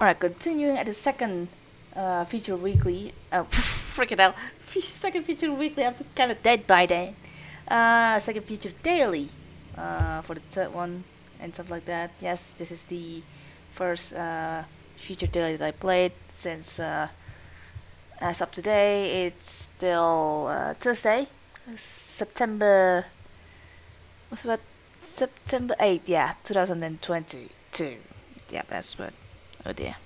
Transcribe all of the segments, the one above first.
Alright, continuing at the second uh, feature weekly. Uh, freaking hell. second feature weekly, I'm kind of dead by then. Uh, second feature daily uh, for the third one and stuff like that. Yes, this is the first uh, feature daily that I played since uh, as of today it's still uh, Thursday, September. What's about September 8th? Yeah, 2022. Yeah, that's what. Oh dear.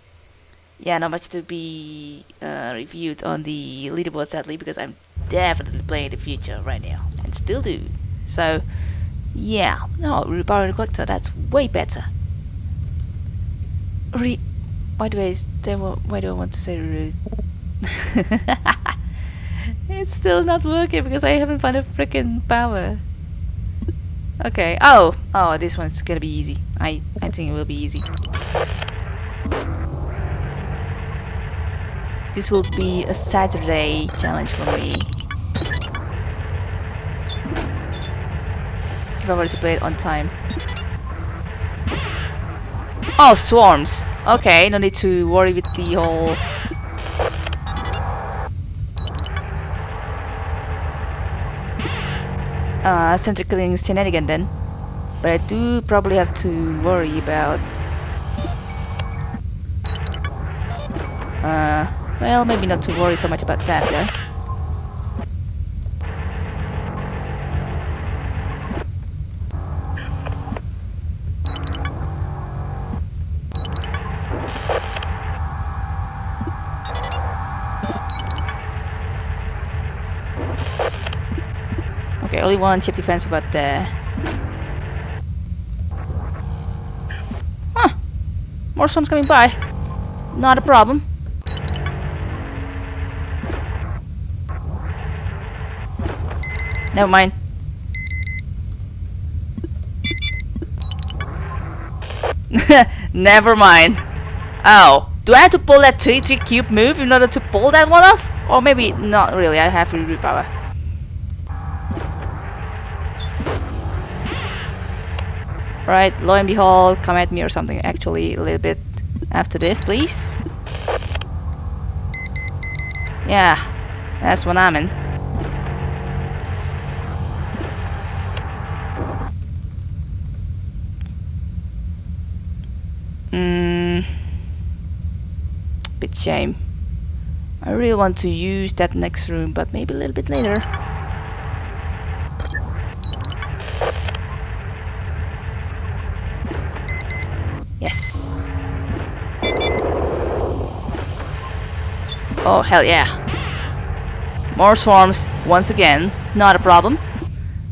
Yeah, not much to be uh, reviewed on the leaderboard sadly because I'm definitely playing the future right now and still do. So, yeah, no, oh, Reborn Collector, that's way better. Re by why do I why do I want to say rude? it's still not working because I haven't found a freaking power. Okay. Oh, oh, this one's gonna be easy. I I think it will be easy. This will be a Saturday challenge for me. If I were to play it on time. Oh, swarms. Okay, no need to worry with the whole uh, center killing shenanigan then. But I do probably have to worry about... Uh, well, maybe not to worry so much about that eh? though. only one ship defense but there. Huh. More storms coming by. Not a problem. Never mind. Never mind. Oh, do I have to pull that 3-3 cube move in order to pull that one off? Or maybe not really, I have reroute power. Right, lo and behold, come at me or something actually a little bit after this, please. Yeah, that's what I'm in. Shame. I really want to use that next room, but maybe a little bit later. Yes. Oh, hell yeah. More swarms, once again. Not a problem.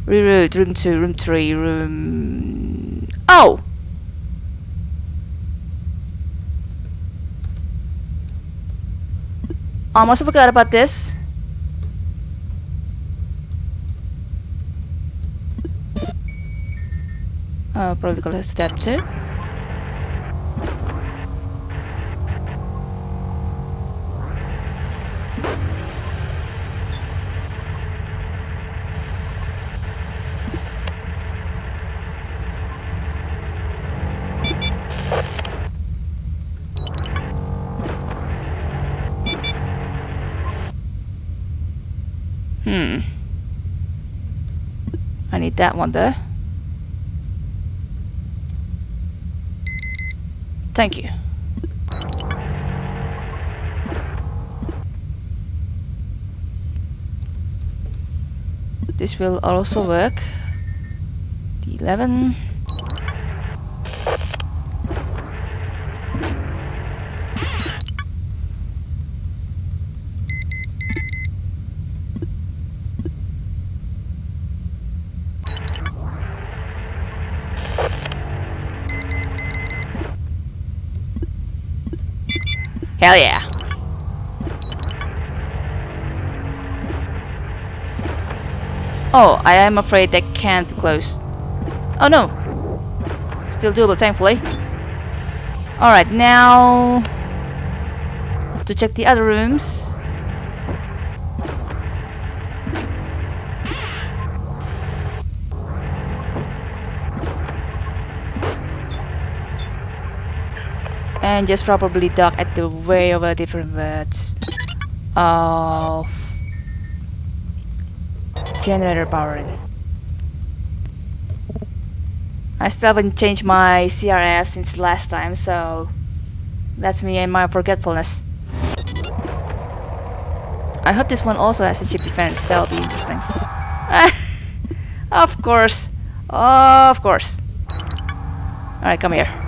Reroute, room 2, room 3, room... Oh! Almost forgot about this. Uh, probably gonna step Hmm. 2. need that one there. Thank you. This will also work. The 11. Hell yeah. Oh, I am afraid they can't close. Oh no. Still doable, thankfully. Alright, now... To check the other rooms. And just probably dock at the way of a different words of generator powering. I still haven't changed my CRF since last time, so that's me and my forgetfulness. I hope this one also has a ship defense, that'll be interesting. of course, of course. Alright, come here.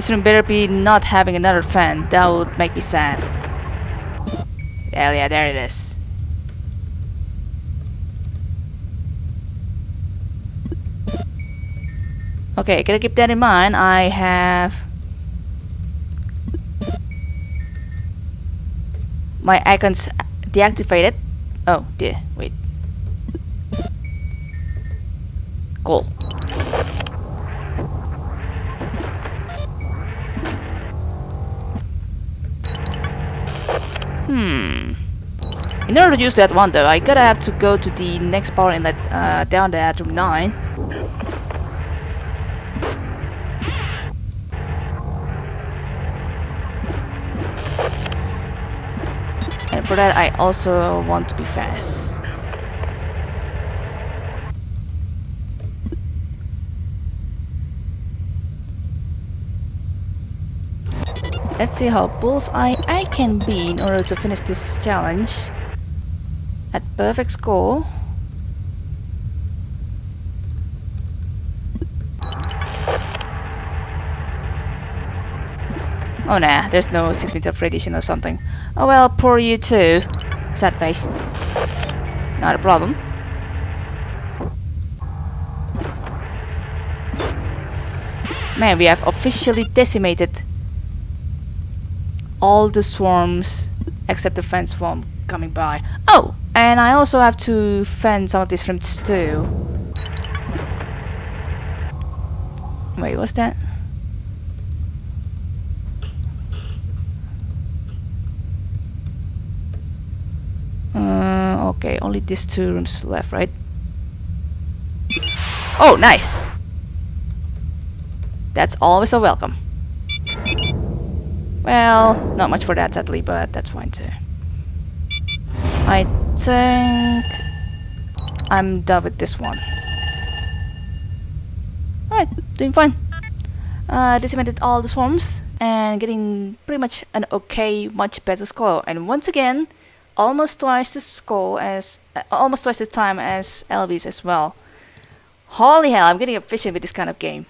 This room better be not having another fan. That would make me sad. Hell yeah, there it is. Okay, gotta keep that in mind. I have my icons deactivated. Oh dear, wait. Hmm. In order to use that one though, I gotta have to go to the next power inlet uh, down there at room 9. And for that I also want to be fast. Let's see how bullseye I can be in order to finish this challenge at perfect score. Oh nah, there's no 6 meter of radiation or something. Oh well, poor you too. Sad face. Not a problem. Man, we have officially decimated all the swarms except the fence swarm coming by. Oh, and I also have to fend some of these shrimps too. Wait, what's that? Uh, okay, only these two rooms left, right? Oh, nice! That's always a welcome. Well, not much for that sadly, but that's fine too. I think I'm done with this one. Alright, doing fine. Uh, decimated all the swarms and getting pretty much an okay, much better score. And once again, almost twice the score as, uh, almost twice the time as Elvis as well. Holy hell, I'm getting efficient with this kind of game.